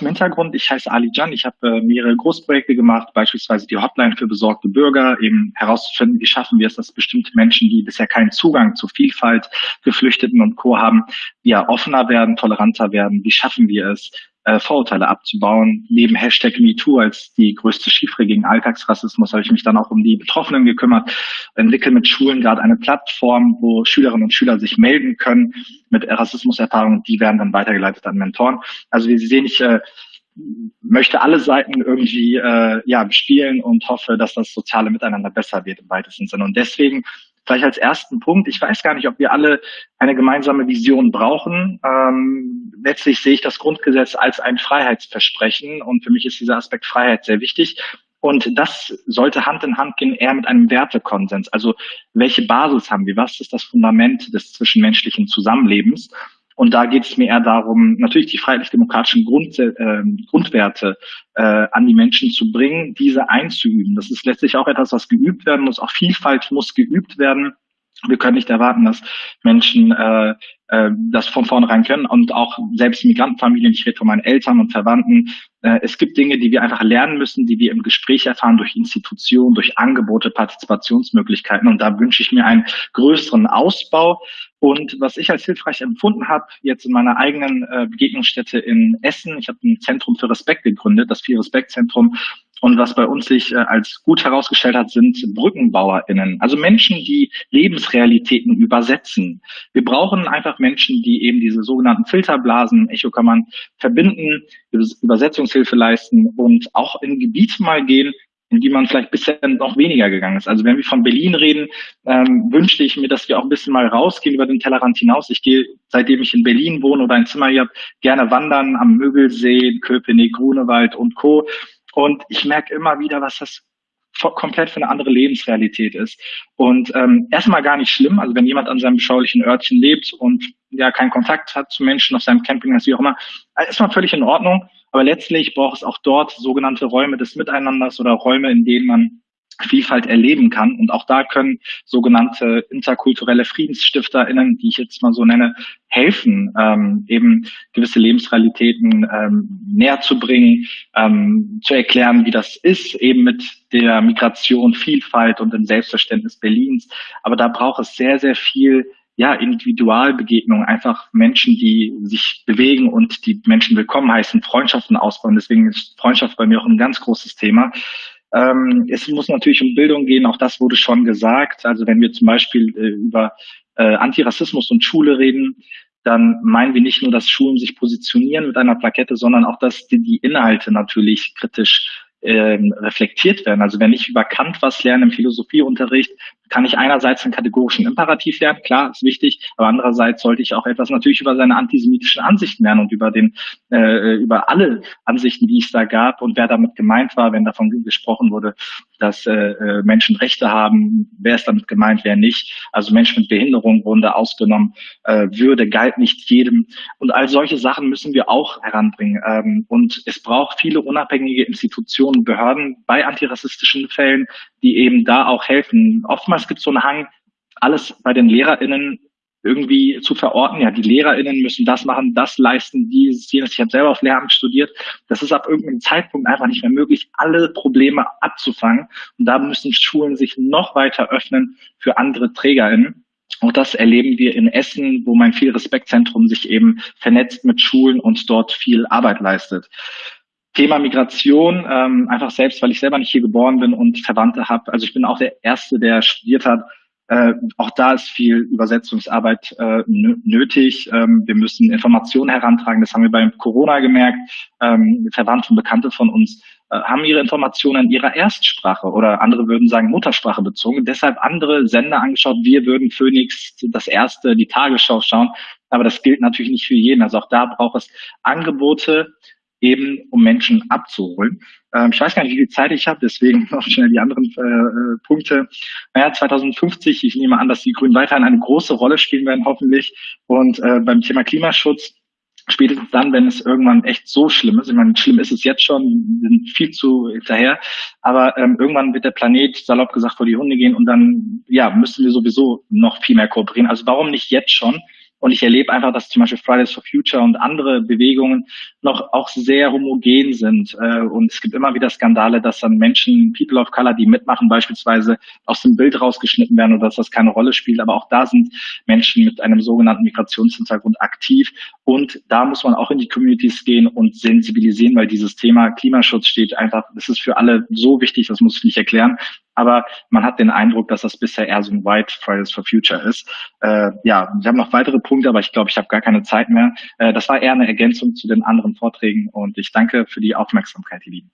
Zum Hintergrund, ich heiße Ali Jan, ich habe äh, mehrere Großprojekte gemacht, beispielsweise die Hotline für besorgte Bürger, eben herauszufinden, wie schaffen wir es, dass bestimmte Menschen, die bisher keinen Zugang zu Vielfalt, Geflüchteten und Co. haben, ja offener werden, toleranter werden, wie schaffen wir es, äh, Vorurteile abzubauen. Neben Hashtag MeToo als die größte Chiffre gegen Alltagsrassismus habe ich mich dann auch um die Betroffenen gekümmert, entwickle mit Schulen gerade eine Plattform, wo Schülerinnen und Schüler sich melden können mit Rassismuserfahrungen. Die werden dann weitergeleitet an Mentoren. Also wie Sie sehen, ich äh, möchte alle Seiten irgendwie äh, ja bespielen und hoffe, dass das soziale Miteinander besser wird im weitesten Sinne. Und deswegen Vielleicht als ersten Punkt, ich weiß gar nicht, ob wir alle eine gemeinsame Vision brauchen. Ähm, letztlich sehe ich das Grundgesetz als ein Freiheitsversprechen und für mich ist dieser Aspekt Freiheit sehr wichtig. Und das sollte Hand in Hand gehen, eher mit einem Wertekonsens. Also welche Basis haben wir? Was ist das Fundament des zwischenmenschlichen Zusammenlebens? Und da geht es mir eher darum, natürlich die freiheitlich-demokratischen Grund, äh, Grundwerte äh, an die Menschen zu bringen, diese einzuüben. Das ist letztlich auch etwas, was geübt werden muss. Auch Vielfalt muss geübt werden. Wir können nicht erwarten, dass Menschen äh, äh, das von vornherein können und auch selbst Migrantenfamilien, ich rede von meinen Eltern und Verwandten, äh, es gibt Dinge, die wir einfach lernen müssen, die wir im Gespräch erfahren durch Institutionen, durch Angebote, Partizipationsmöglichkeiten und da wünsche ich mir einen größeren Ausbau und was ich als hilfreich empfunden habe, jetzt in meiner eigenen äh, Begegnungsstätte in Essen, ich habe ein Zentrum für Respekt gegründet, das Vier-Respekt-Zentrum, und was bei uns sich äh, als gut herausgestellt hat, sind BrückenbauerInnen. Also Menschen, die Lebensrealitäten übersetzen. Wir brauchen einfach Menschen, die eben diese sogenannten Filterblasen, Echokammern verbinden, Übersetzungshilfe leisten und auch in Gebiete mal gehen, in die man vielleicht bisher noch weniger gegangen ist. Also wenn wir von Berlin reden, ähm, wünschte ich mir, dass wir auch ein bisschen mal rausgehen über den Tellerrand hinaus. Ich gehe, seitdem ich in Berlin wohne oder ein Zimmer hier habe, gerne wandern am Mögelsee, Köpenick, Grunewald und Co. Und ich merke immer wieder, was das komplett für eine andere Lebensrealität ist. Und ähm, erstmal gar nicht schlimm, also wenn jemand an seinem beschaulichen Örtchen lebt und ja keinen Kontakt hat zu Menschen auf seinem Campingplatz, wie auch immer, ist mal völlig in Ordnung. Aber letztlich braucht es auch dort sogenannte Räume des Miteinanders oder Räume, in denen man Vielfalt erleben kann. Und auch da können sogenannte interkulturelle FriedensstifterInnen, die ich jetzt mal so nenne, helfen, ähm, eben gewisse Lebensrealitäten ähm, näher zu bringen, ähm, zu erklären, wie das ist, eben mit der Migration, Vielfalt und dem Selbstverständnis Berlins. Aber da braucht es sehr, sehr viel ja, Individualbegegnungen, einfach Menschen, die sich bewegen und die Menschen willkommen heißen, Freundschaften ausbauen. Deswegen ist Freundschaft bei mir auch ein ganz großes Thema. Ähm, es muss natürlich um Bildung gehen, auch das wurde schon gesagt. Also wenn wir zum Beispiel äh, über äh, Antirassismus und Schule reden, dann meinen wir nicht nur, dass Schulen sich positionieren mit einer Plakette, sondern auch, dass die, die Inhalte natürlich kritisch ähm, reflektiert werden. Also wenn ich über Kant was lerne im Philosophieunterricht, kann ich einerseits einen kategorischen Imperativ lernen, klar, ist wichtig, aber andererseits sollte ich auch etwas natürlich über seine antisemitischen Ansichten lernen und über den, äh, über alle Ansichten, die es da gab und wer damit gemeint war, wenn davon gesprochen wurde, dass äh, äh, Menschen Rechte haben, wer ist damit gemeint, wer nicht. Also Menschen mit Behinderung wurden da ausgenommen, äh, Würde galt nicht jedem. Und all solche Sachen müssen wir auch heranbringen. Ähm, und es braucht viele unabhängige Institutionen, Behörden bei antirassistischen Fällen, die eben da auch helfen. Oftmals gibt es so einen Hang, alles bei den LehrerInnen irgendwie zu verorten. Ja, die LehrerInnen müssen das machen, das leisten, dieses, jenes. Ich habe selber auf Lehramt studiert. Das ist ab irgendeinem Zeitpunkt einfach nicht mehr möglich, alle Probleme abzufangen. Und da müssen Schulen sich noch weiter öffnen für andere TrägerInnen. Und das erleben wir in Essen, wo mein viel Respektzentrum sich eben vernetzt mit Schulen und dort viel Arbeit leistet. Thema Migration, ähm, einfach selbst, weil ich selber nicht hier geboren bin und Verwandte habe. Also ich bin auch der Erste, der studiert hat. Äh, auch da ist viel Übersetzungsarbeit äh, nötig. Ähm, wir müssen Informationen herantragen. Das haben wir beim Corona gemerkt. Ähm, Verwandte und Bekannte von uns äh, haben ihre Informationen in ihrer Erstsprache oder andere würden sagen Muttersprache bezogen. Deshalb andere Sender angeschaut. Wir würden Phoenix das erste, die Tagesschau schauen. Aber das gilt natürlich nicht für jeden. Also auch da braucht es Angebote, eben um Menschen abzuholen. Ähm, ich weiß gar nicht, wie viel Zeit ich habe, deswegen noch schnell die anderen äh, äh Punkte. Naja, 2050, ich nehme an, dass die Grünen weiterhin eine große Rolle spielen werden, hoffentlich. Und äh, beim Thema Klimaschutz, spätestens dann, wenn es irgendwann echt so schlimm ist, ich meine, schlimm ist es jetzt schon, wir sind viel zu hinterher, aber ähm, irgendwann wird der Planet, salopp gesagt, vor die Hunde gehen und dann, ja, müssen wir sowieso noch viel mehr kooperieren. Also warum nicht jetzt schon? Und ich erlebe einfach, dass zum Beispiel Fridays for Future und andere Bewegungen noch auch sehr homogen sind. Äh, und es gibt immer wieder Skandale, dass dann Menschen, People of Color, die mitmachen, beispielsweise aus dem Bild rausgeschnitten werden oder dass das keine Rolle spielt. Aber auch da sind Menschen mit einem sogenannten Migrationshintergrund aktiv. Und da muss man auch in die Communities gehen und sensibilisieren, weil dieses Thema Klimaschutz steht einfach, das ist für alle so wichtig, das muss ich nicht erklären. Aber man hat den Eindruck, dass das bisher eher so ein White Fridays for Future ist. Äh, ja, wir haben noch weitere Punkte, aber ich glaube, ich habe gar keine Zeit mehr. Äh, das war eher eine Ergänzung zu den anderen Vorträgen und ich danke für die Aufmerksamkeit, ihr Lieben.